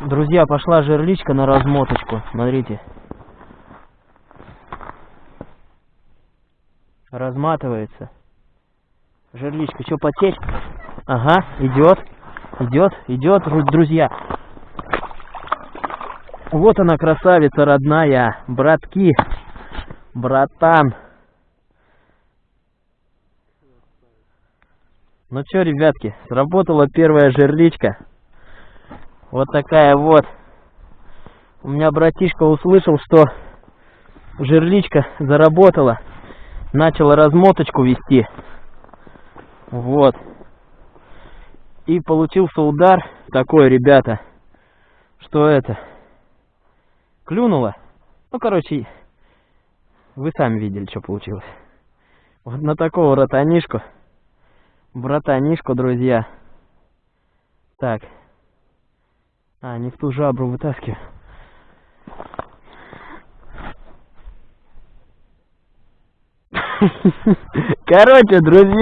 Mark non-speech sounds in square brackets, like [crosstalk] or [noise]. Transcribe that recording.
Друзья, пошла жерличка на размоточку. Смотрите. Разматывается. Жерличка, что, потечь? Ага, идет. Идет, идет, друзья. Вот она, красавица родная. Братки. Братан. Ну что, ребятки, сработала первая жерличка. Вот такая вот. У меня братишка услышал, что жерличка заработала. Начала размоточку вести. Вот. И получился удар такой, ребята, что это, клюнуло. Ну, короче, вы сами видели, что получилось. Вот на такого ротанишку, братанишку, друзья. Так. А, не в ту жабру вытаскиваю. [laughs] Короче, друзья.